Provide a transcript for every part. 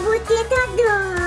вот это да!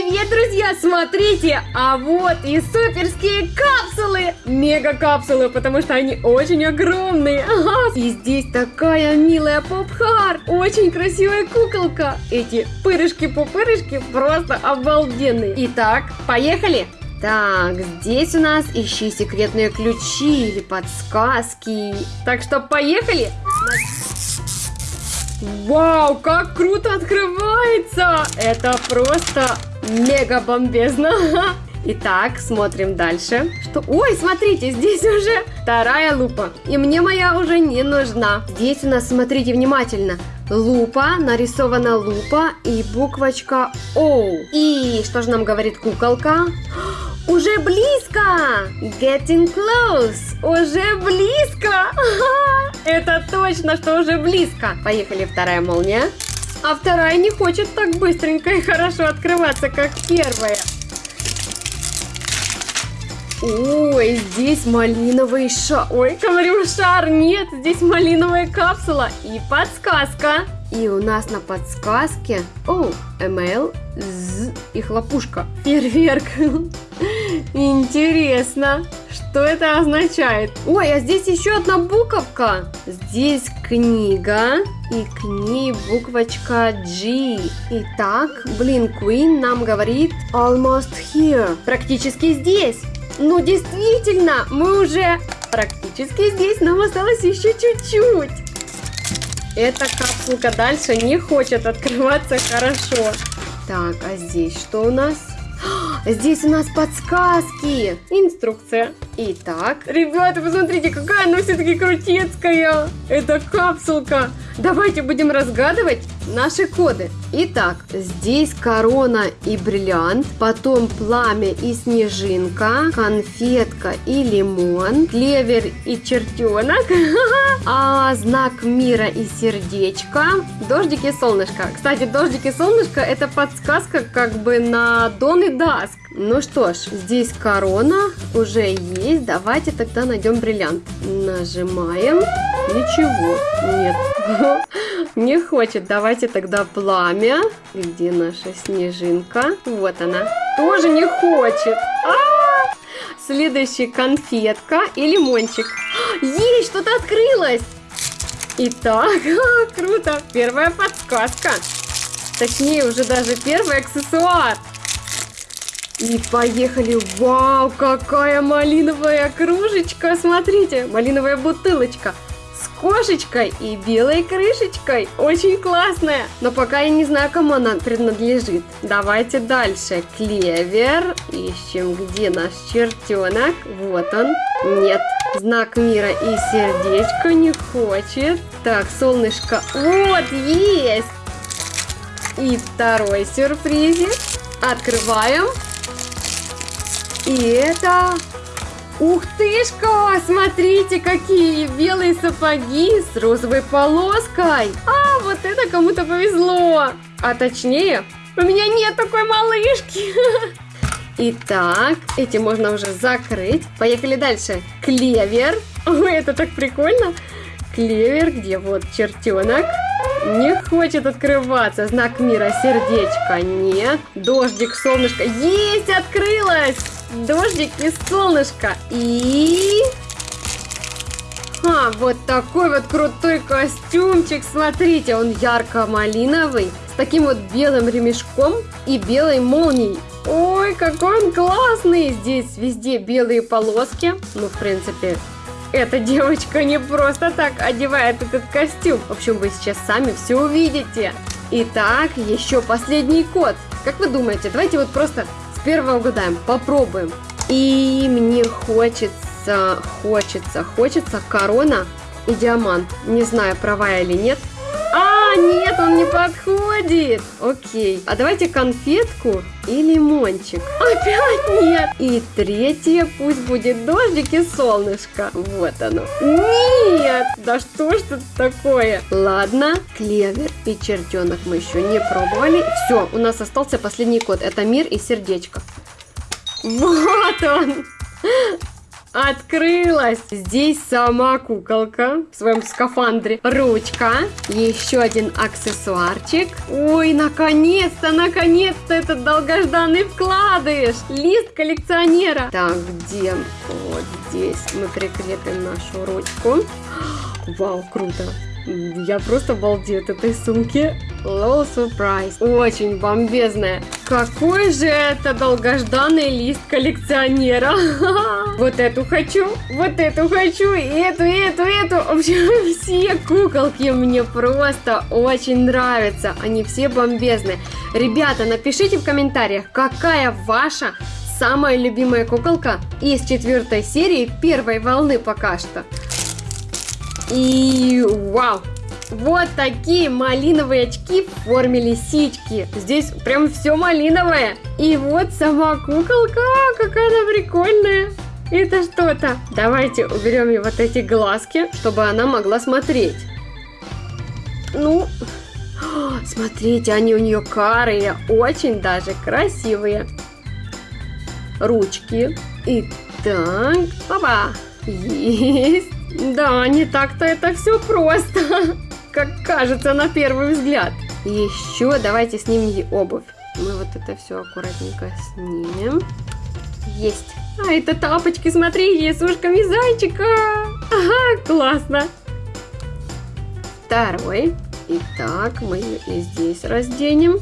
Привет, друзья! Смотрите, а вот и суперские капсулы! Мега-капсулы, потому что они очень огромные. Ага. И здесь такая милая попхар, очень красивая куколка. Эти пырышки-пупырышки просто обалденные. Итак, поехали! Так, здесь у нас ищи секретные ключи или подсказки. Так что поехали! Вау, как круто открывается! Это просто мега бомбезно! Итак, смотрим дальше. Что? Ой, смотрите, здесь уже вторая лупа. И мне моя уже не нужна. Здесь у нас, смотрите внимательно, лупа, нарисована лупа и буквочка О. И что же нам говорит куколка? Уже близко! Getting close! Уже близко! Это точно, что уже близко! Поехали, вторая молния. А вторая не хочет так быстренько и хорошо открываться, как первая. Ой, здесь малиновый шар. Ой, говорю шар. Нет, здесь малиновая капсула и подсказка. И у нас на подсказке, о, МЛ, З и хлопушка. Фейерверк. Интересно, что это означает? Ой, а здесь еще одна буковка. Здесь книга, и к ней буквочка G. Итак, Блин Queen нам говорит almost here. Практически здесь. Ну, действительно, мы уже практически здесь, нам осталось еще чуть-чуть. Эта капсулка дальше не хочет открываться хорошо. Так, а здесь что у нас? А, Здесь у нас подсказки. Инструкция. Итак, ребята, посмотрите, какая она все-таки крутецкая. Это капсулка. Давайте будем разгадывать наши коды. Итак, здесь корона и бриллиант, потом пламя и снежинка, конфетка и лимон, клевер и чертенок, а знак мира и сердечко, дождик и солнышко. Кстати, дождик и солнышко это подсказка как бы на Дон и Даск. Ну что ж, здесь корона уже есть. Давайте тогда найдем бриллиант. Нажимаем. Ничего. Нет. Не хочет. Давайте тогда пламя. Где наша снежинка? Вот она. Тоже не хочет. А! Следующий конфетка и лимончик. Есть, что-то открылось. Итак, круто. Первая подсказка. Точнее, уже даже первый аксессуар. И поехали. Вау, какая малиновая кружечка. Смотрите, малиновая бутылочка с кошечкой и белой крышечкой. Очень классная. Но пока я не знаю, кому она принадлежит. Давайте дальше. Клевер. Ищем, где наш чертенок. Вот он. Нет, знак мира и сердечко не хочет. Так, солнышко. Вот, есть! И второй сюрпризик. Открываем. И это... Ух тышка! Смотрите, какие белые сапоги с розовой полоской. А, вот это кому-то повезло. А точнее, у меня нет такой малышки. Итак, эти можно уже закрыть. Поехали дальше. Клевер. Ой, это так прикольно. Клевер, где вот чертенок. Не хочет открываться. Знак мира, сердечко. Нет. Дождик, солнышко. Есть, открылось. Дождик и солнышко. И... А, вот такой вот крутой костюмчик. Смотрите, он ярко-малиновый. С таким вот белым ремешком и белой молнией. Ой, какой он классный! Здесь везде белые полоски. Ну, в принципе, эта девочка не просто так одевает этот костюм. В общем, вы сейчас сами все увидите. Итак, еще последний код. Как вы думаете, давайте вот просто первого угадаем, попробуем. И мне хочется, хочется, хочется корона и диамант. Не знаю, права или нет. А, нет, он не подходит. Окей. А давайте конфетку и лимончик. Опять нет. И третье пусть будет дождик и солнышко. Вот оно. Нет. Да что ж тут такое? Ладно. Клевер и чертенок мы еще не пробовали. Все, у нас остался последний код. Это мир и сердечко. Вот он. Открылась! Здесь сама куколка в своем скафандре. Ручка. Еще один аксессуарчик. Ой, наконец-то, наконец-то этот долгожданный вкладыш. Лист коллекционера. Так, где? Вот здесь мы прикрепим нашу ручку. Вау, круто. Я просто балдею от этой сумки. Low Surprise. Очень бомбезная. Какой же это долгожданный лист коллекционера. Вот эту хочу, вот эту хочу, и эту, и эту, и эту. В общем, все куколки мне просто очень нравятся. Они все бомбезные. Ребята, напишите в комментариях, какая ваша самая любимая куколка из четвертой серии первой волны пока что. И вау! Вот такие малиновые очки в форме лисички. Здесь прям все малиновое. И вот сама куколка, какая она прикольная. Это что-то. Давайте уберем ей вот эти глазки, чтобы она могла смотреть. Ну, смотрите, они у нее карые, очень даже красивые. Ручки. И так, папа, есть. Да, не так-то это все просто, как кажется на первый взгляд. Еще давайте снимем обувь. Мы вот это все аккуратненько снимем. Есть. А, это тапочки, смотрите, с ушками зайчика. Ага, классно. Второй. Итак, мы ее и здесь разденем.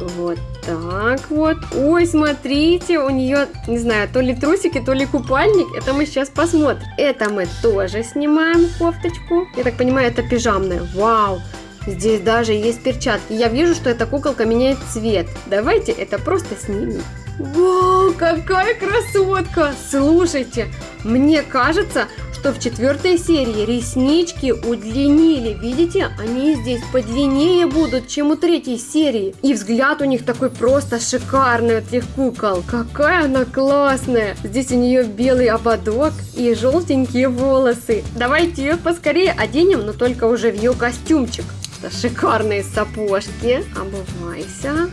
Вот так вот. Ой, смотрите, у нее, не знаю, то ли трусики, то ли купальник. Это мы сейчас посмотрим. Это мы тоже снимаем кофточку. Я так понимаю, это пижамная. Вау! Здесь даже есть перчатки. Я вижу, что эта куколка меняет цвет. Давайте это просто снимем. Вау, какая красотка! Слушайте, мне кажется, что в четвертой серии реснички удлинили. Видите, они здесь подлиннее будут, чем у третьей серии. И взгляд у них такой просто шикарный у этих кукол. Какая она классная. Здесь у нее белый ободок и желтенькие волосы. Давайте ее поскорее оденем, но только уже в ее костюмчик. Это шикарные сапожки. Обувайся.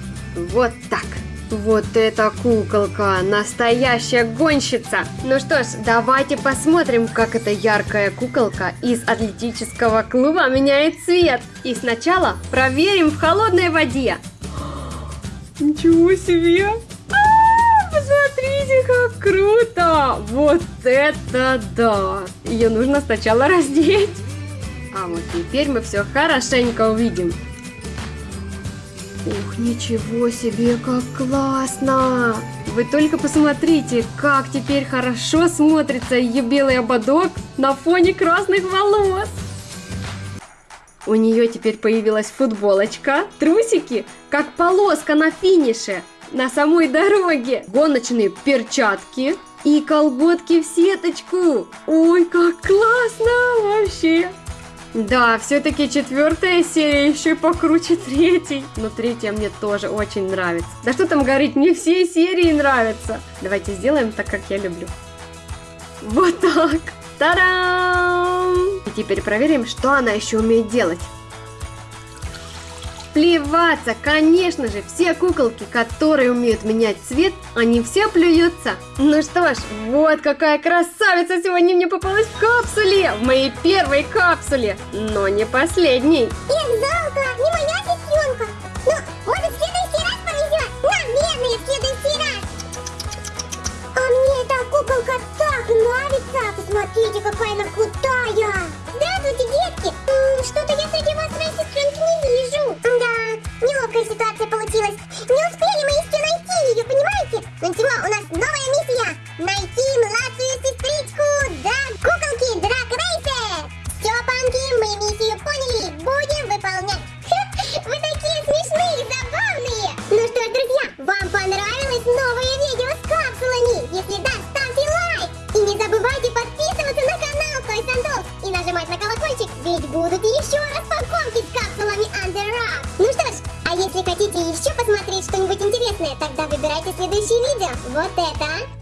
Вот так. Вот эта куколка, настоящая гонщица. Ну что ж, давайте посмотрим, как эта яркая куколка из атлетического клуба меняет цвет. И сначала проверим в холодной воде. Ничего себе! А, посмотрите, как круто! Вот это да! Ее нужно сначала раздеть. А вот теперь мы все хорошенько увидим. Ух, ничего себе, как классно! Вы только посмотрите, как теперь хорошо смотрится ее белый ободок на фоне красных волос. У нее теперь появилась футболочка, трусики, как полоска на финише, на самой дороге, гоночные перчатки, И колготки в сеточку. Ой, как классно вообще. Да, все-таки четвертая серия еще покруче третьей. Но третья мне тоже очень нравится. Да что там говорить, мне все серии нравятся. Давайте сделаем так, как я люблю. Вот так. Та-дам! И теперь проверим, что она еще умеет делать. Плеваться, конечно же, все куколки, которые умеют менять цвет, они все плюются. Ну что ж, вот какая красавица сегодня мне попалась в капсуле, в моей первой капсуле, но не последней. Эх, жалко, не моя сестренка. Ну, может, в следующий раз повезет? Наверное, в следующий раз. А мне эта куколка так нравится. Посмотрите, какая она крутая. Ничего, у нас новая миссия. Найти младшую сестричку Драг куколки Драг Рейсер. Все, панки, мы миссию поняли. Будем выполнять. Вы такие смешные, забавные. Ну что ж, друзья, вам понравилось новое видео с капсулами? Если да, ставьте лайк. И не забывайте подписываться на канал Той Сандос и нажимать на колокольчик, ведь будут еще распаковки видео. Вот